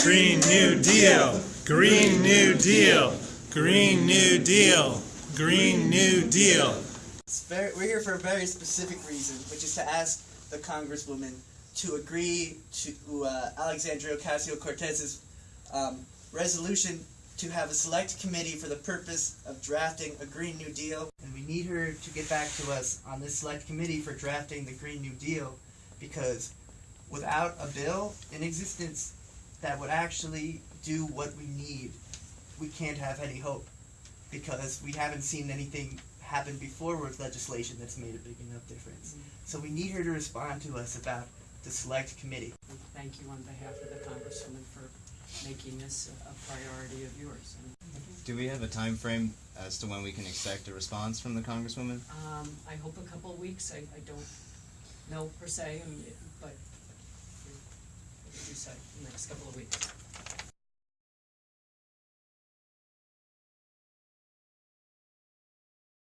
Green New Deal. Green New Deal. Green New Deal. Green New Deal. It's very, we're here for a very specific reason, which is to ask the Congresswoman to agree to uh, Alexandria Ocasio Cortez's um, resolution to have a select committee for the purpose of drafting a Green New Deal. And we need her to get back to us on this select committee for drafting the Green New Deal because without a bill in existence that would actually do what we need, we can't have any hope because we haven't seen anything happen before with legislation that's made a big enough difference. So we need her to respond to us about the select committee. Thank you on behalf of the Congresswoman for making this a a priority of yours. Do we have a time frame as to when we can expect a response from the Congresswoman? Um, I hope a couple of weeks, I, I don't know per se, um, but, site in the next couple of weeks.